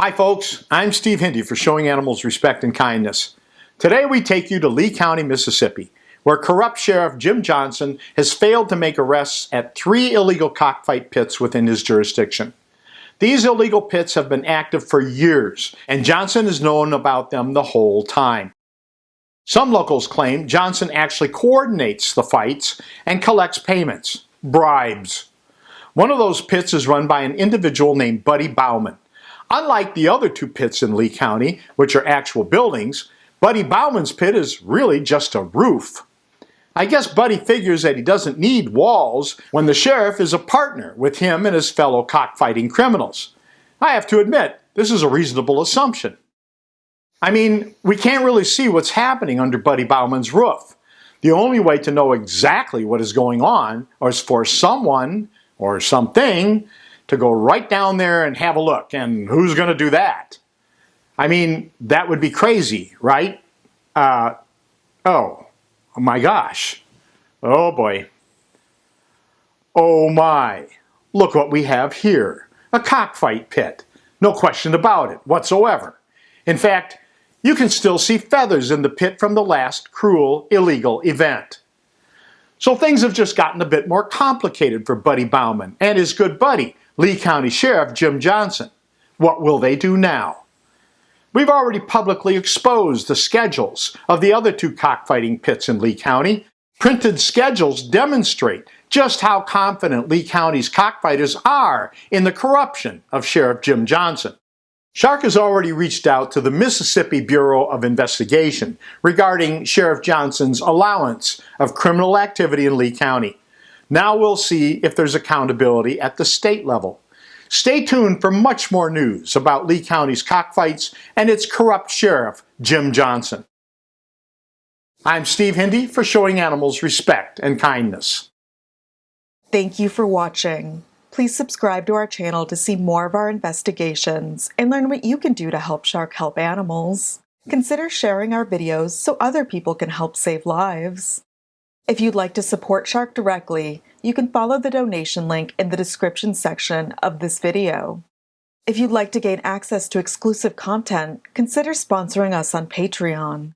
Hi folks, I'm Steve Hindi for Showing Animals Respect and Kindness. Today we take you to Lee County, Mississippi, where corrupt Sheriff Jim Johnson has failed to make arrests at three illegal cockfight pits within his jurisdiction. These illegal pits have been active for years, and Johnson has known about them the whole time. Some locals claim Johnson actually coordinates the fights and collects payments, bribes. One of those pits is run by an individual named Buddy Bauman, Unlike the other two pits in Lee County, which are actual buildings, Buddy Bauman's pit is really just a roof. I guess Buddy figures that he doesn't need walls when the sheriff is a partner with him and his fellow cockfighting criminals. I have to admit, this is a reasonable assumption. I mean, we can't really see what's happening under Buddy Bauman's roof. The only way to know exactly what is going on is for someone or something to go right down there and have a look. And who's going to do that? I mean, that would be crazy, right? Uh, oh, oh my gosh. Oh boy. Oh my. Look what we have here. A cockfight pit. No question about it whatsoever. In fact, you can still see feathers in the pit from the last cruel, illegal event. So things have just gotten a bit more complicated for Buddy Bauman and his good buddy, Lee County Sheriff Jim Johnson. What will they do now? We've already publicly exposed the schedules of the other two cockfighting pits in Lee County. Printed schedules demonstrate just how confident Lee County's cockfighters are in the corruption of Sheriff Jim Johnson. Shark has already reached out to the Mississippi Bureau of Investigation regarding Sheriff Johnson's allowance of criminal activity in Lee County. Now we'll see if there's accountability at the state level. Stay tuned for much more news about Lee County's cockfights and its corrupt sheriff, Jim Johnson. I'm Steve Hindi for Showing Animals Respect and Kindness. Thank you for watching. Please subscribe to our channel to see more of our investigations and learn what you can do to help Shark help animals. Consider sharing our videos so other people can help save lives. If you'd like to support Shark directly, you can follow the donation link in the description section of this video. If you'd like to gain access to exclusive content, consider sponsoring us on Patreon.